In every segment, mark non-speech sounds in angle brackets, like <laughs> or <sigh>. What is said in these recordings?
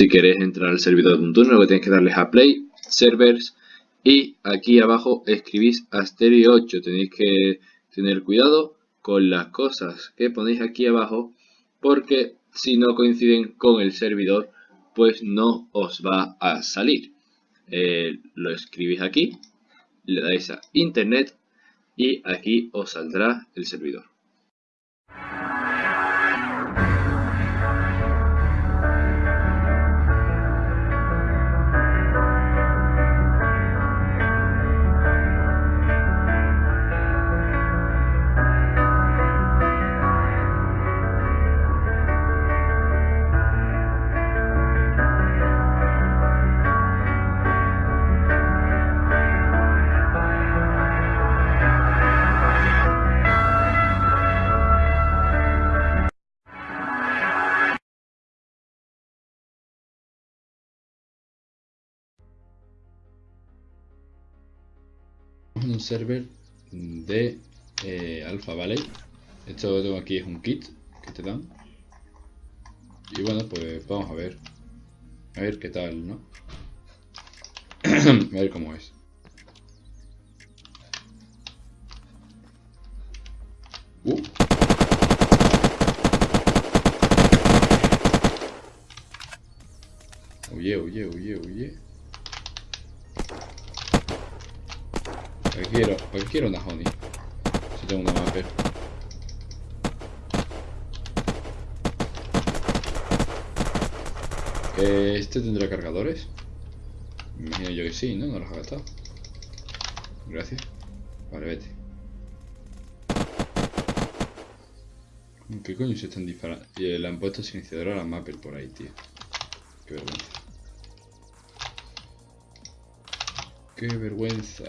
Si queréis entrar al servidor de un turno, lo que tenéis que darles a Play, Servers y aquí abajo escribís Asterio 8. Tenéis que tener cuidado con las cosas que ponéis aquí abajo porque si no coinciden con el servidor pues no os va a salir. Eh, lo escribís aquí, le dais a internet y aquí os saldrá el servidor. Server de eh, Alpha Valley. Esto que tengo aquí es un kit que te dan. Y bueno, pues vamos a ver. A ver qué tal, ¿no? <clears throat> a ver cómo es. Uh. Oye, oye, oye, oye. Quiero, quiero una honey. Si tengo una mapper. ¿Este tendrá cargadores? Me imagino yo que sí, ¿no? No los ha gastado. Gracias. Vale, vete. ¿Qué coño se están disparando? Y le han puesto silenciador a la mapper por ahí, tío. Qué vergüenza. Qué vergüenza.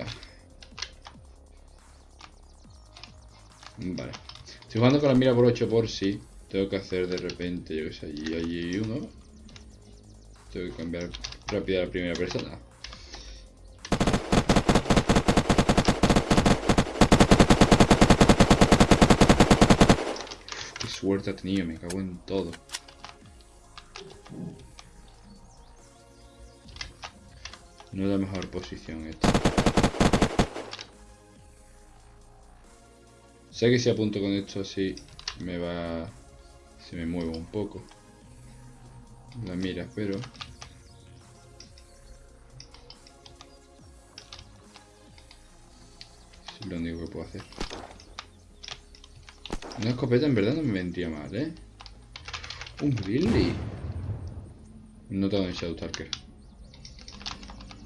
Vale. Estoy jugando con la mira por 8 por si tengo que hacer de repente, yo que sé, allí, allí uno. Tengo que cambiar rápido a la primera persona. qué suerte ha tenido, me cago en todo. No es la mejor posición esta. Sé que si apunto con esto así me va... Se me mueve un poco. La mira, pero... Es lo único que puedo hacer. Una escopeta en verdad no me vendría mal, ¿eh? Un Billy. No tengo un Shadow Talker.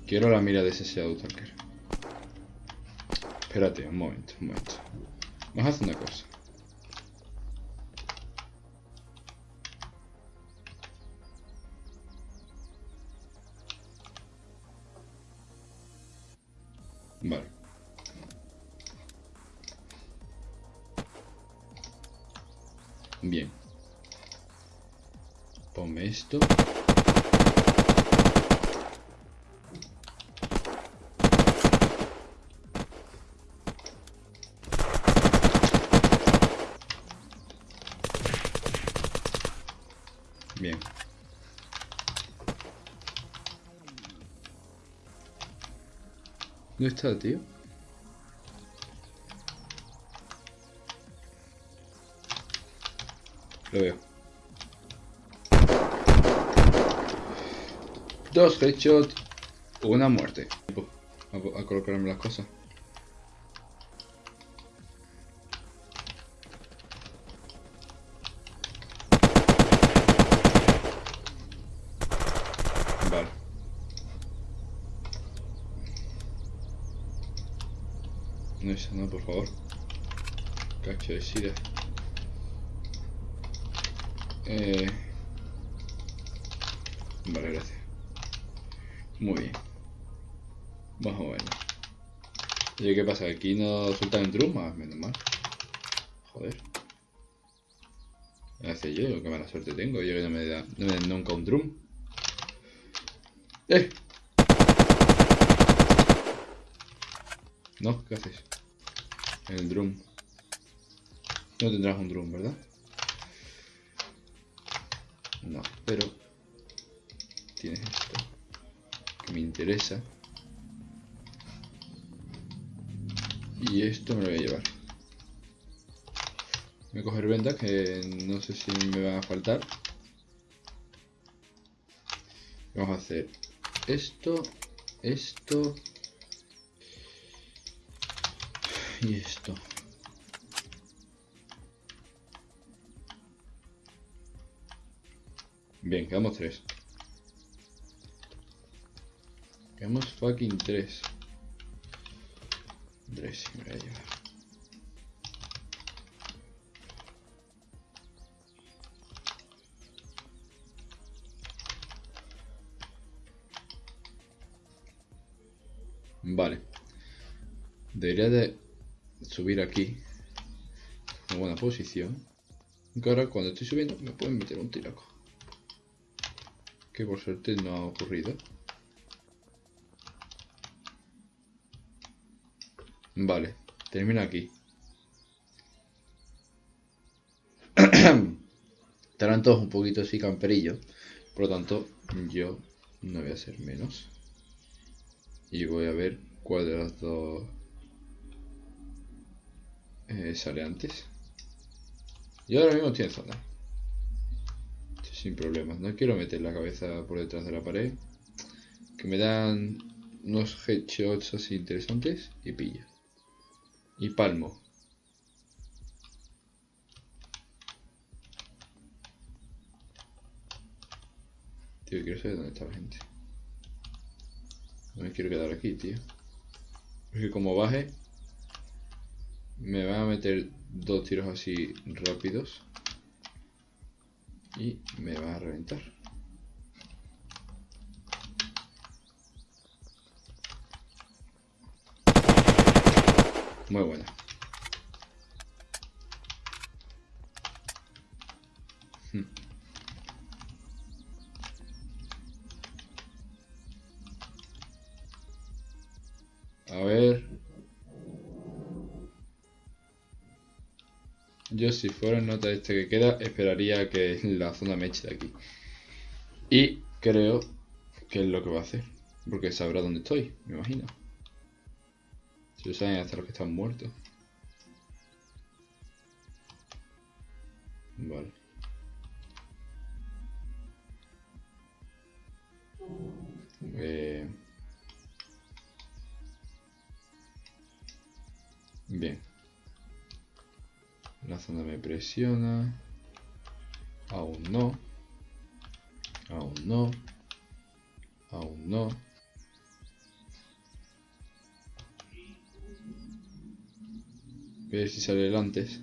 Quiero la mira de ese Shadow Talker. Espérate, un momento, un momento. Vamos a hacer una cosa. Vale. Bien. Ponme esto. Bien. ¿Dónde está, tío? Lo veo. Dos headshots, una muerte. A, a colocarme las cosas. No esa no, por favor. Cacho de sida. Eh... Vale, gracias. Muy bien. Vamos a ver. ¿Y qué pasa? ¿Aquí no sueltan el drum? Ah, menos mal. Joder. Hace yo, qué mala suerte tengo. Yo que no me da, no me da nunca un drum. ¡Eh! No, ¿qué haces? El drum. No tendrás un drum, ¿verdad? No, pero... tienes esto que me interesa. Y esto me lo voy a llevar. Voy a coger ventas que no sé si me van a faltar. Vamos a hacer esto, esto y esto. Bien, quedamos tres. Quedamos fucking tres. Tres, me voy a llevar. Vale. Debería de subir aquí. En buena posición. Aunque ahora cuando estoy subiendo me pueden meter un tiraco. Que por suerte no ha ocurrido. Vale, termina aquí. <clears throat> Estarán todos un poquito así camperillos. Por lo tanto, yo no voy a ser menos. Y voy a ver cuál de las dos eh, sale antes. Y ahora mismo estoy en zona. Sin problemas. No quiero meter la cabeza por detrás de la pared. Que me dan unos headshots así interesantes y pilla. Y palmo. Tío, quiero saber dónde está la gente. No me quiero quedar aquí, tío. Porque como baje, me van a meter dos tiros así rápidos. Y me va a reventar. Muy buena. Yo si fuera el nota este que queda, esperaría que <laughs> la zona me eche de aquí. Y creo que es lo que va a hacer. Porque sabrá dónde estoy, me imagino. Si lo saben hasta los que están muertos. Vale. Eh... Bien. La zona me presiona. Aún no. Aún no. Aún no. ver si sale el antes.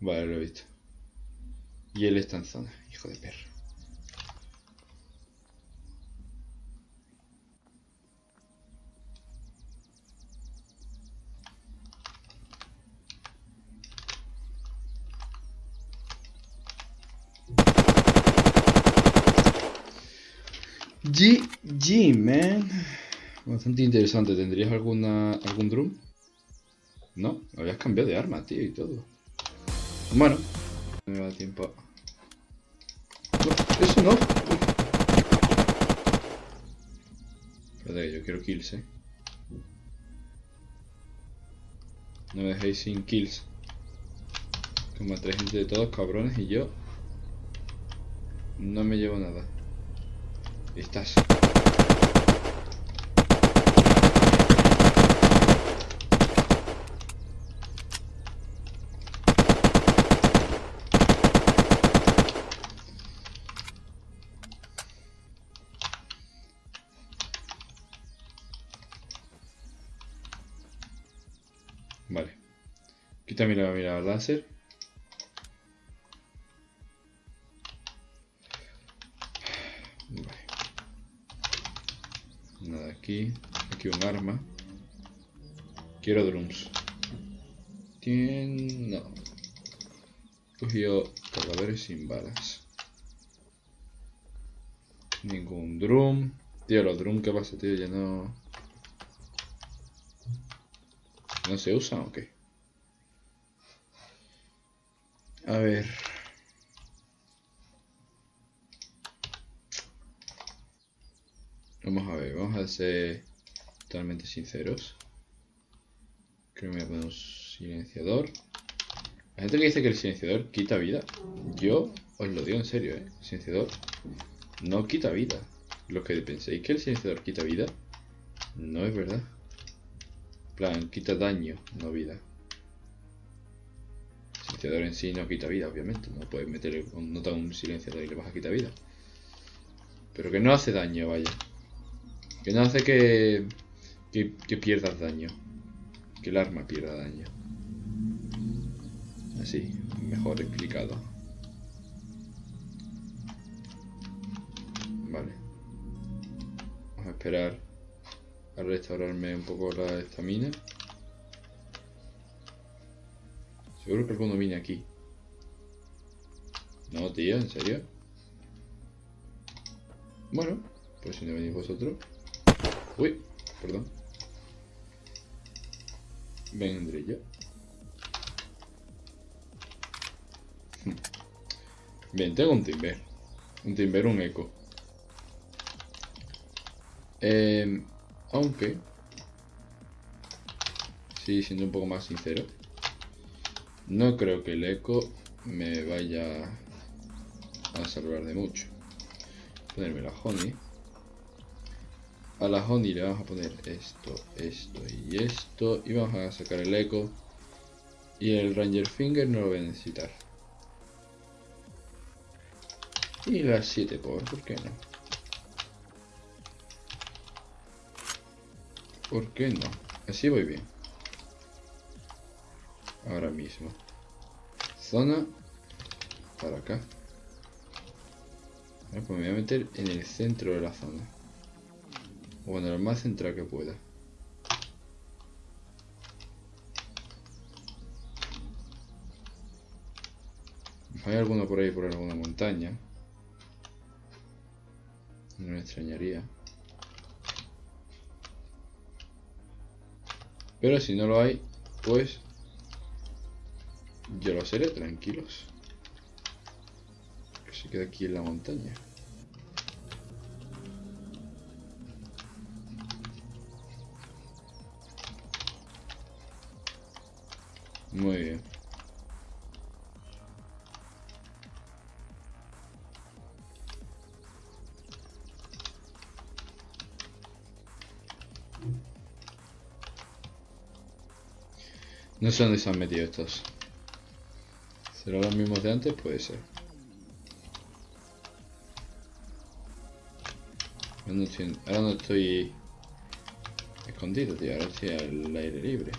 Vale, lo he visto. Y él está en zona, hijo de perro. GG, man. Bastante interesante. ¿Tendrías alguna algún drum? No, habías cambiado de arma, tío, y todo. Bueno, no me da tiempo. Eso no. Espérate, yo quiero kills, eh. No me dejéis sin kills. Como tres gente de todos, cabrones, y yo no me llevo nada. Estás. Vale. Quítame la mira láser. Un arma. Quiero drums. Tien... No. Cogió cadáveres sin balas. Ningún drum. Tío, los drum ¿qué pasa, tío? Ya no... ¿No se usan o qué? A ver. Vamos a ver, vamos a ser totalmente sinceros. Creo que me voy a poner un silenciador. La gente que dice que el silenciador quita vida. Yo os lo digo en serio, ¿eh? El silenciador no quita vida. Lo que penséis que el silenciador quita vida, no es verdad. Plan, quita daño, no vida. El silenciador en sí no quita vida, obviamente. No puedes meter nota un silenciador y le vas a quitar vida. Pero que no hace daño, vaya. Que no hace que, que, que pierdas daño. Que el arma pierda daño. Así, mejor explicado. Vale. Vamos a esperar a restaurarme un poco la estamina. Seguro que alguno viene aquí. No, tío, ¿en serio? Bueno, pues si no venís vosotros. Uy, perdón. Vendré yo. Bien, tengo un timber. Un timber, un eco. Eh, aunque... Sí, siendo un poco más sincero. No creo que el eco me vaya a salvar de mucho. Ponerme la honey. A la honey le vamos a poner esto, esto y esto. Y vamos a sacar el eco. Y el ranger finger no lo voy a necesitar. Y las 7 por, ¿por qué no? ¿Por qué no? Así voy bien. Ahora mismo. Zona. Para acá. pues me voy a meter en el centro de la zona. O bueno, lo más central que pueda. Hay alguno por ahí por alguna montaña. No me extrañaría. Pero si no lo hay, pues yo lo seré, tranquilos. Que se queda aquí en la montaña. Muy bien. No sé dónde se han metido estos. ¿Serán los mismos de antes? Puede ser. Ahora no estoy, escondido, tío. Ahora estoy al aire libre.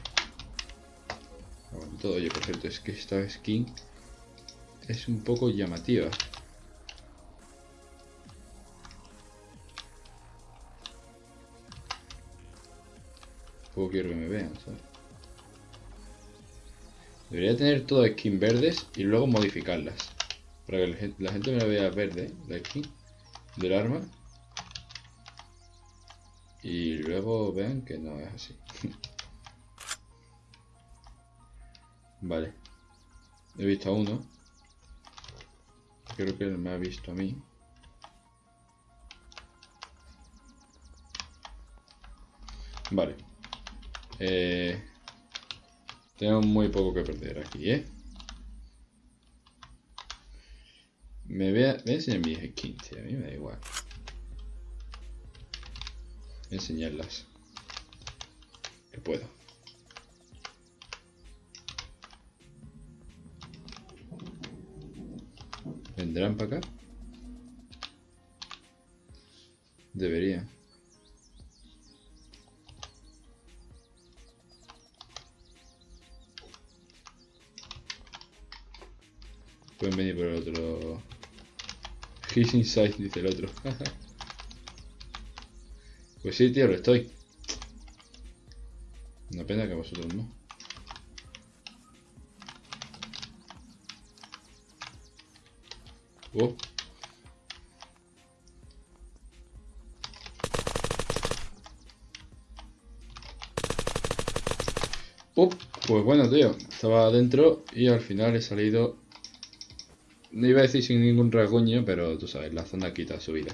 Todo. Oye, por cierto, es que esta skin es un poco llamativa. Poco quiero que me vean. Debería tener todo skin verdes y luego modificarlas. Para que la gente me vea verde, la skin del arma. Y luego vean que no es así. Vale. He visto a uno. Creo que él me ha visto a mí. Vale. Eh, tengo muy poco que perder aquí, ¿eh? Me voy a, enseñar mis a mí me da igual. Voy a enseñarlas. Que puedo. ¿Vendrán para acá? Debería. Pueden venir por el otro. He's inside, dice el otro. <laughs> pues sí, tío, lo estoy. Una pena que vosotros no. Oh. Oh, pues bueno, tío. Estaba adentro y al final he salido no iba a decir sin ningún rasguño, pero tú sabes, la zona quita subida.